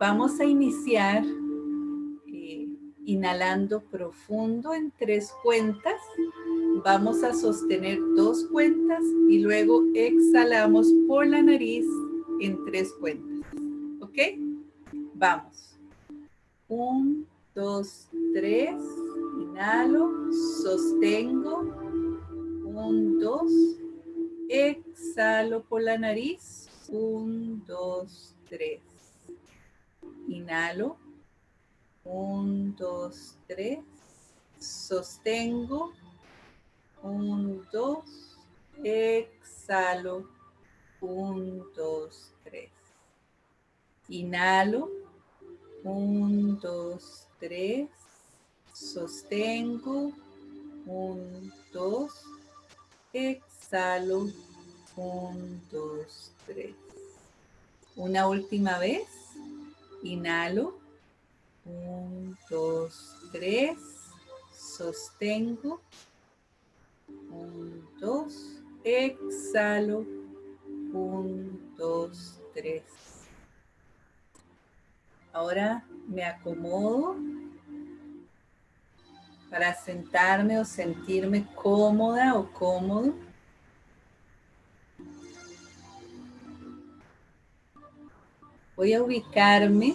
Vamos a iniciar eh, inhalando profundo en tres cuentas. Vamos a sostener dos cuentas y luego exhalamos por la nariz en tres cuentas. ¿Ok? Vamos. Un, dos, tres. Inhalo, sostengo. Un, dos. Exhalo por la nariz. Un, dos, tres. Inhalo. Un, dos, tres. Sostengo. Un, dos. Exhalo. Un, dos, tres. Inhalo. Un, dos, tres. Sostengo. Un, dos. Exhalo. Un, dos, tres. Una última vez. Inhalo. Un, dos, tres. Sostengo. Un, dos. Exhalo. Un, dos, tres. Ahora me acomodo para sentarme o sentirme cómoda o cómodo. Voy a ubicarme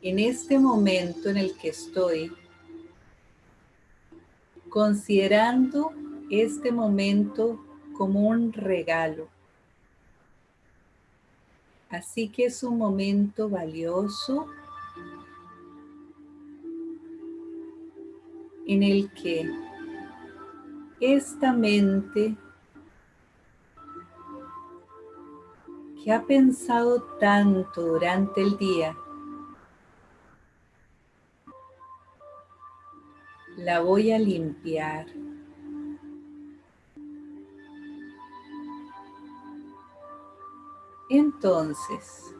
en este momento en el que estoy, considerando este momento como un regalo. Así que es un momento valioso en el que esta mente que ha pensado tanto durante el día, la voy a limpiar. Entonces,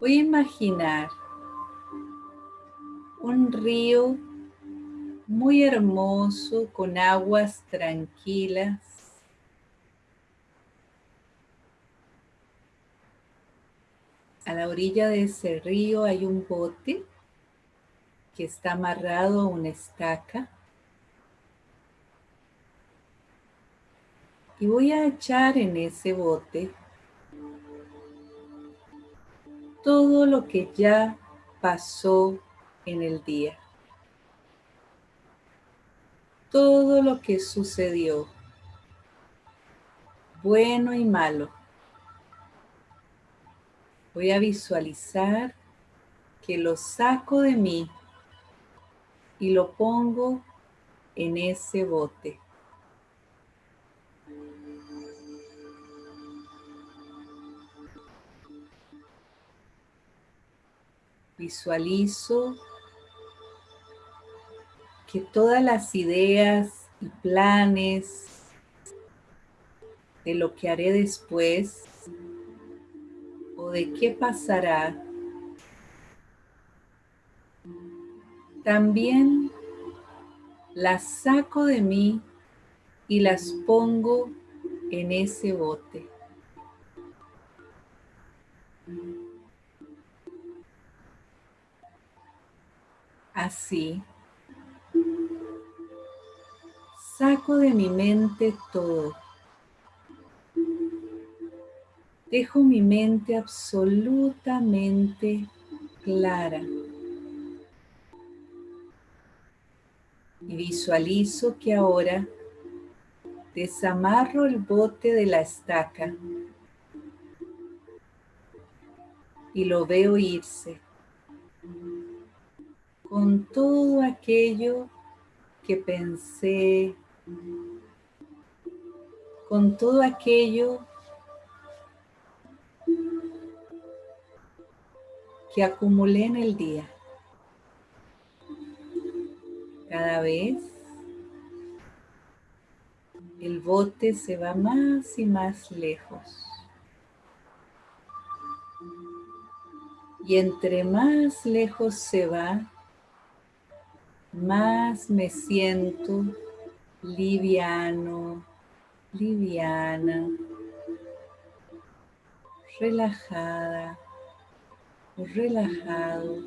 voy a imaginar un río muy hermoso con aguas tranquilas A la orilla de ese río hay un bote que está amarrado a una estaca. Y voy a echar en ese bote todo lo que ya pasó en el día. Todo lo que sucedió, bueno y malo Voy a visualizar que lo saco de mí y lo pongo en ese bote. Visualizo que todas las ideas y planes de lo que haré después de qué pasará, también las saco de mí y las pongo en ese bote. Así, saco de mi mente todo Dejo mi mente absolutamente clara. Y visualizo que ahora desamarro el bote de la estaca y lo veo irse con todo aquello que pensé, con todo aquello que acumulé en el día. Cada vez el bote se va más y más lejos. Y entre más lejos se va, más me siento liviano, liviana, relajada relajado,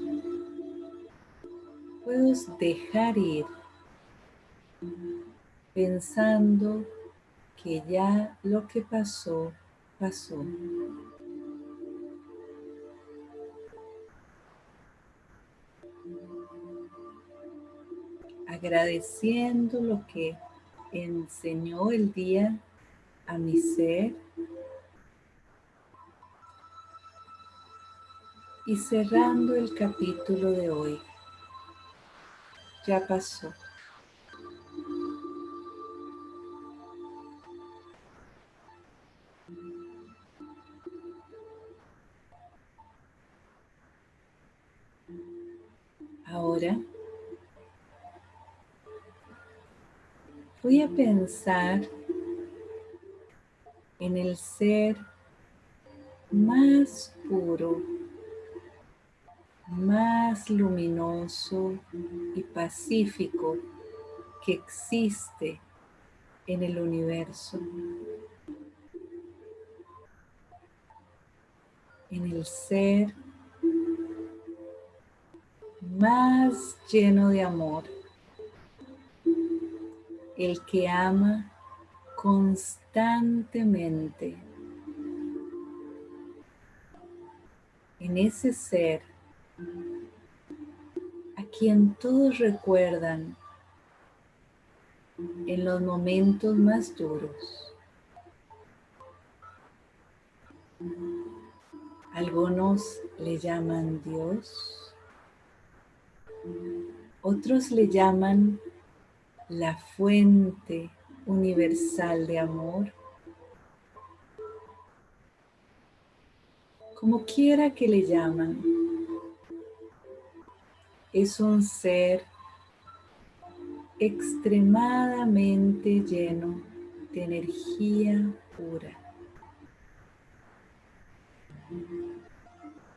puedo dejar ir pensando que ya lo que pasó, pasó. Agradeciendo lo que enseñó el día a mi ser y cerrando el capítulo de hoy. Ya pasó. Ahora voy a pensar en el ser más puro, más luminoso y pacífico que existe en el universo. En el ser más lleno de amor, el que ama constantemente. En ese ser quien todos recuerdan en los momentos más duros. Algunos le llaman Dios, otros le llaman la fuente universal de amor. Como quiera que le llaman, es un ser extremadamente lleno de energía pura.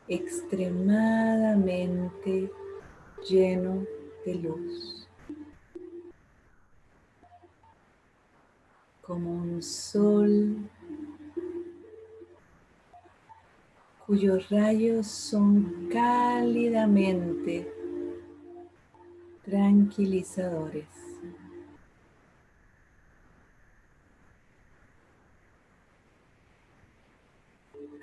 Extremadamente lleno de luz. Como un sol cuyos rayos son cálidamente tranquilizadores.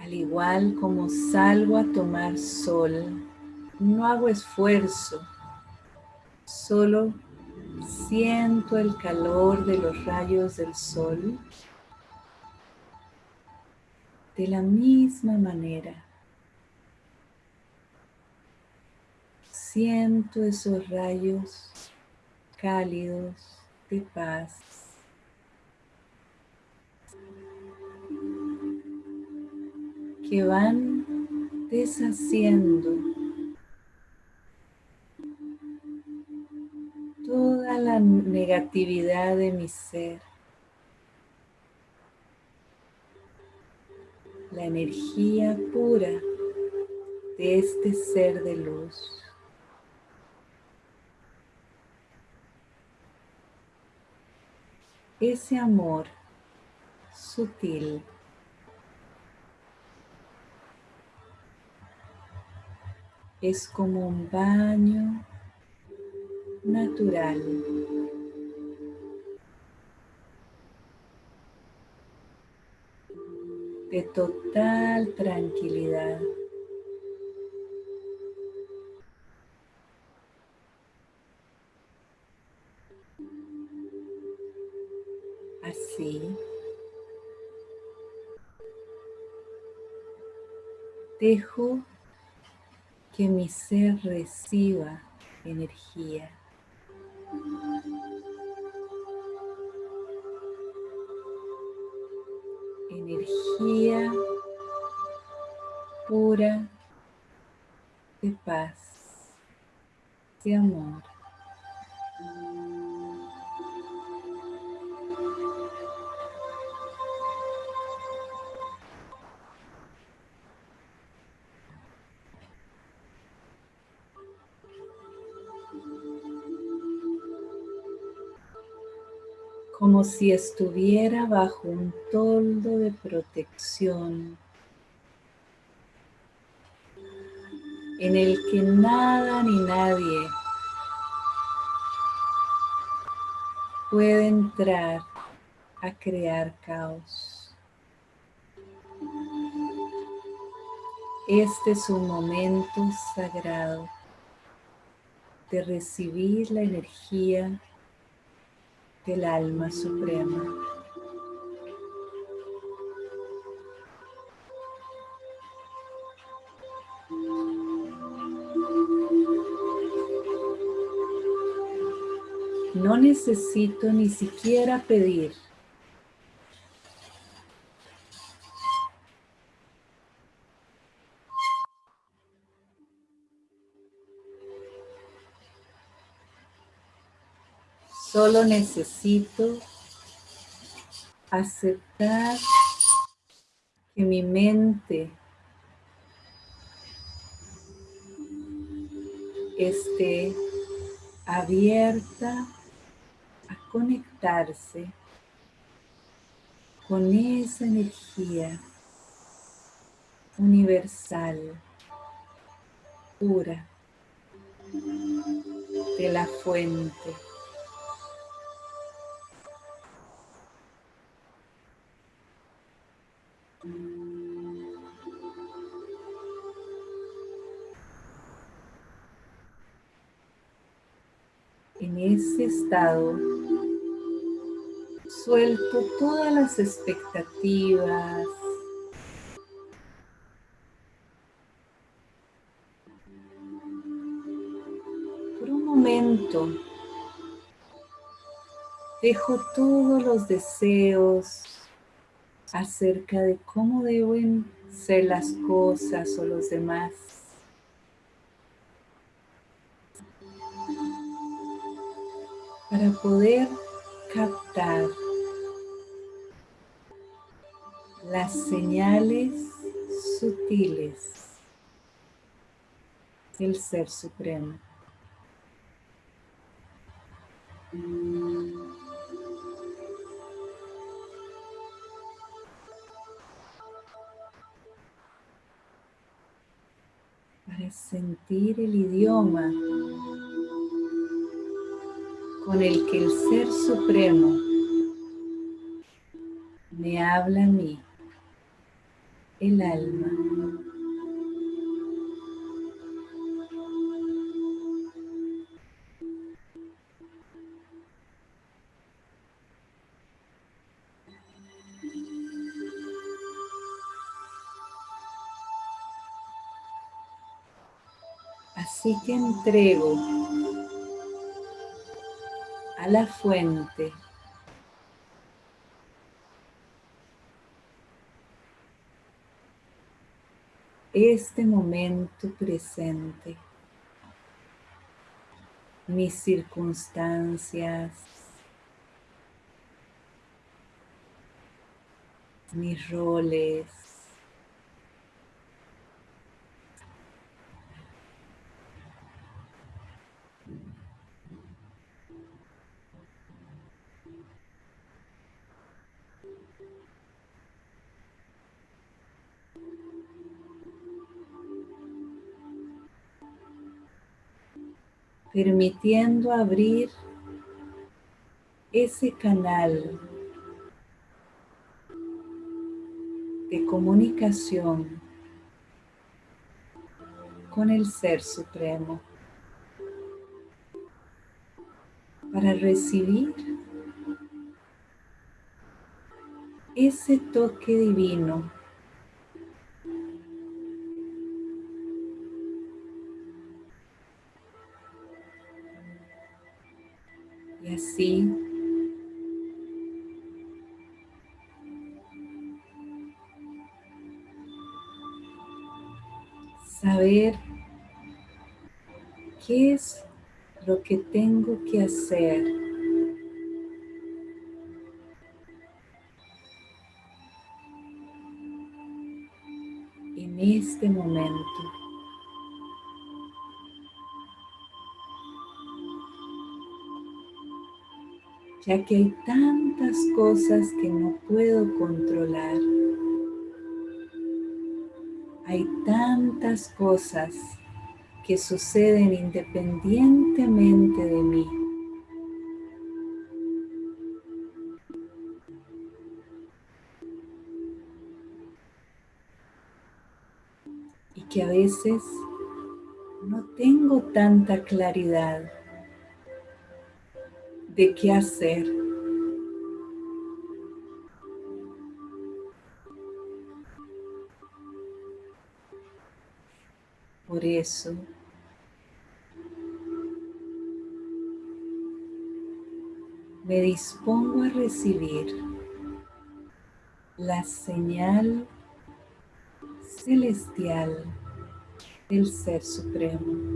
Al igual como salgo a tomar sol, no hago esfuerzo, solo siento el calor de los rayos del sol. De la misma manera, siento esos rayos cálidos de paz. que van deshaciendo toda la negatividad de mi ser. La energía pura de este ser de luz. Ese amor sutil es como un baño natural. de total tranquilidad. Dejo que mi ser reciba energía. Energía pura de paz, de amor. Si estuviera bajo un toldo de protección en el que nada ni nadie puede entrar a crear caos. Este es un momento sagrado de recibir la energía del alma suprema. No necesito ni siquiera pedir. Solo necesito aceptar que mi mente esté abierta a conectarse con esa energía universal, pura, de la fuente. Suelto todas las expectativas, por un momento dejo todos los deseos acerca de cómo deben ser las cosas o los demás. Para poder captar las señales sutiles del Ser Supremo. Para sentir el idioma con el que el Ser Supremo me habla a mí, el alma. Así que entrego la fuente. Este momento presente, mis circunstancias, mis roles, permitiendo abrir ese canal de comunicación con el Ser Supremo para recibir ese toque divino Y así saber qué es lo que tengo que hacer en este momento. Ya que hay tantas cosas que no puedo controlar. Hay tantas cosas que suceden independientemente de mí. Y que a veces no tengo tanta claridad de qué hacer. Por eso, me dispongo a recibir la señal celestial del Ser Supremo.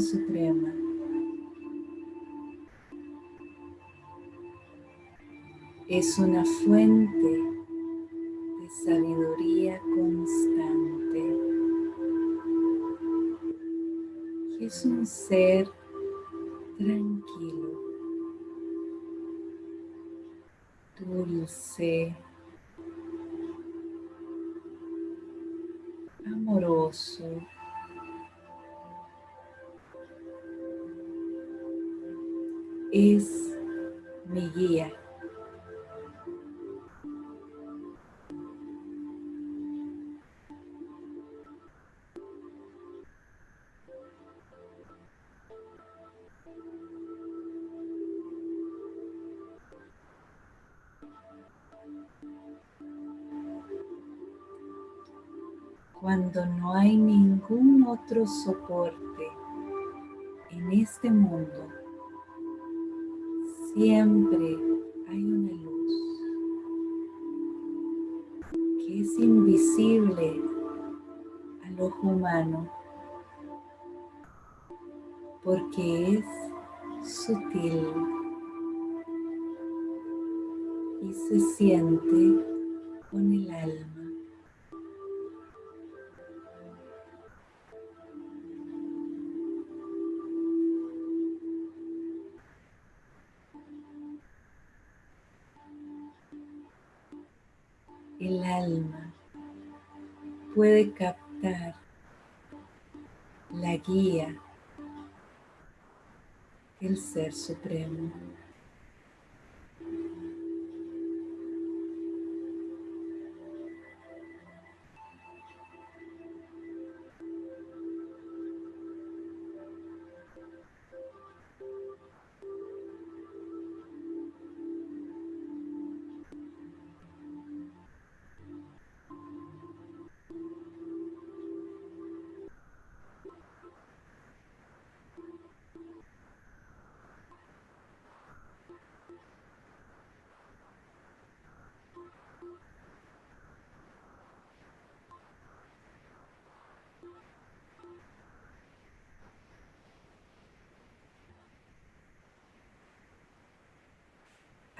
suprema. Es una fuente de sabiduría constante. Es un ser tranquilo, dulce, amoroso. Es mi guía. Cuando no hay ningún otro soporte en este mundo, siempre hay una luz que es invisible al ojo humano porque es sutil y se siente con el alma. Puede captar la guía del Ser Supremo.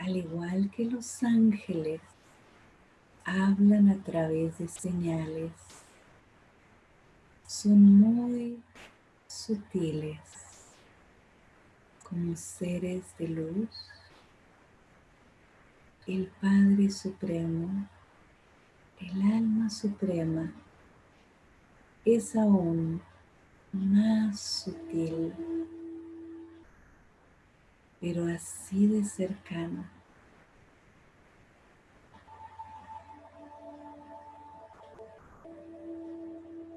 Al igual que los ángeles, hablan a través de señales. Son muy sutiles, como seres de luz. El Padre Supremo, el Alma Suprema, es aún más sutil, pero así de cercano.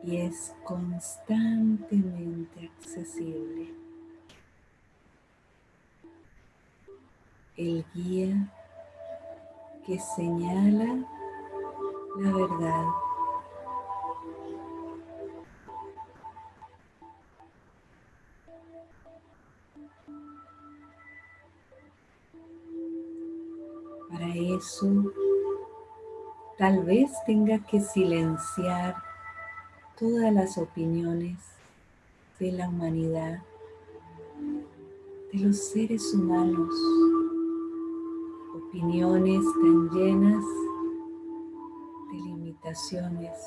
Y es constantemente accesible. El guía que señala la verdad. Para eso, tal vez tenga que silenciar todas las opiniones de la humanidad, de los seres humanos, opiniones tan llenas de limitaciones.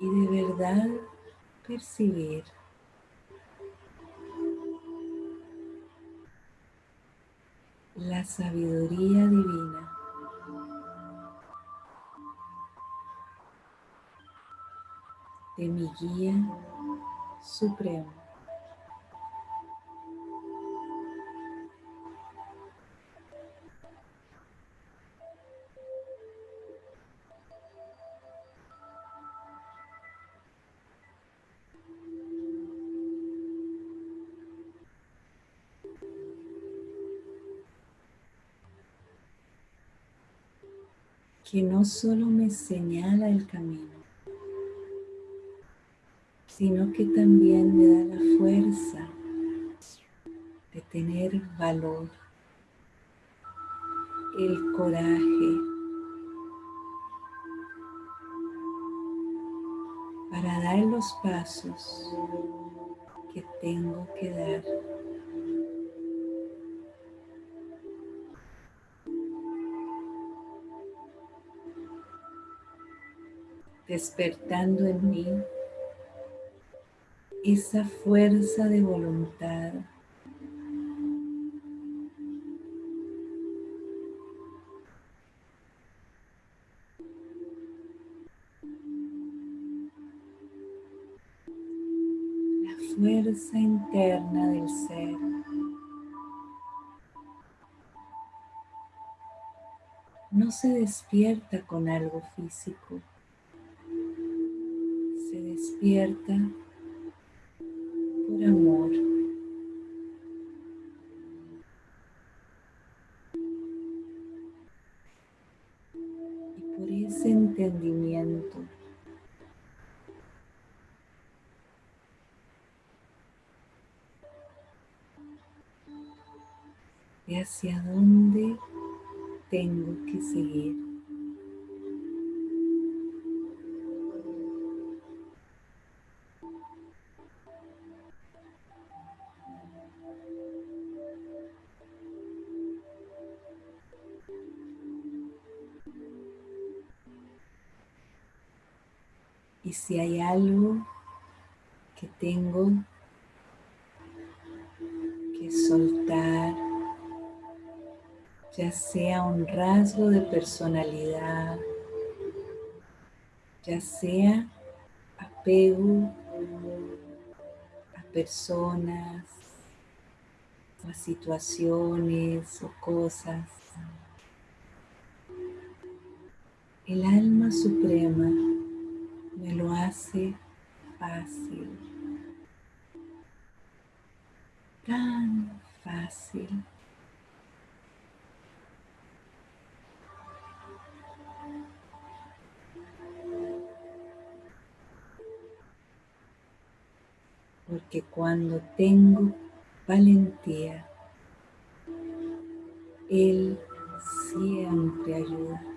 Y de verdad percibir la sabiduría divina de mi guía supremo. que no solo me señala el camino, sino que también me da la fuerza de tener valor, el coraje para dar los pasos que tengo que dar. despertando en mí esa fuerza de voluntad. La fuerza interna del ser. No se despierta con algo físico. Se despierta tengo que seguir. Y si hay algo que tengo que soltar, ya sea un rasgo de personalidad, ya sea apego a personas o a situaciones o cosas. El alma suprema me lo hace fácil, tan fácil. Porque cuando tengo valentía, Él siempre ayuda.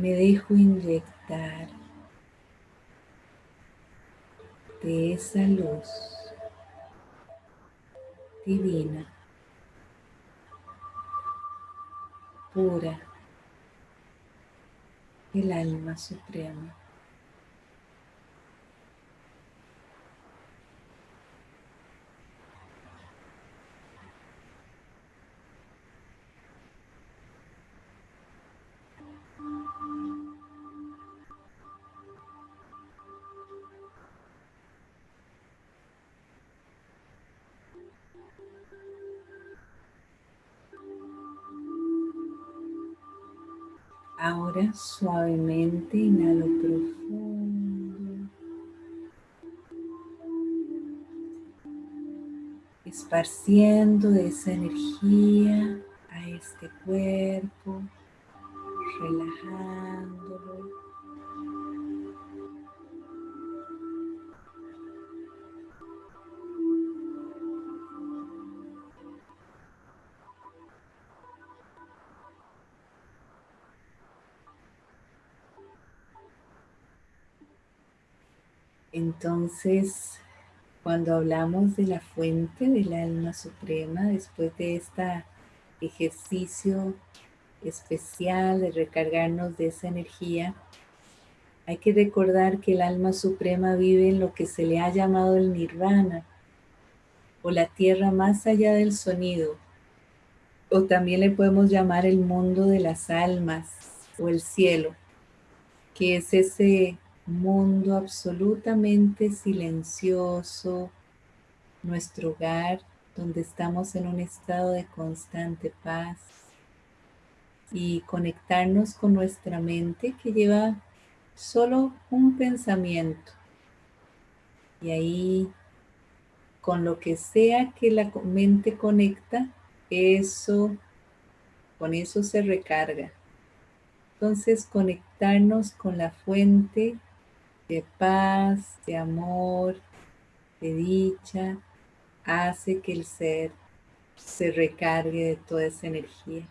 me dejo inyectar de esa luz divina, pura, el alma suprema. Suavemente inhalo profundo. Esparciendo esa energía a este cuerpo, relajándolo. Entonces, cuando hablamos de la fuente del alma suprema, después de este ejercicio especial de recargarnos de esa energía, hay que recordar que el alma suprema vive en lo que se le ha llamado el nirvana, o la tierra más allá del sonido, o también le podemos llamar el mundo de las almas, o el cielo, que es ese mundo absolutamente silencioso, nuestro hogar donde estamos en un estado de constante paz y conectarnos con nuestra mente que lleva solo un pensamiento y ahí con lo que sea que la mente conecta, eso, con eso se recarga. Entonces conectarnos con la fuente de paz, de amor, de dicha, hace que el ser se recargue de toda esa energía.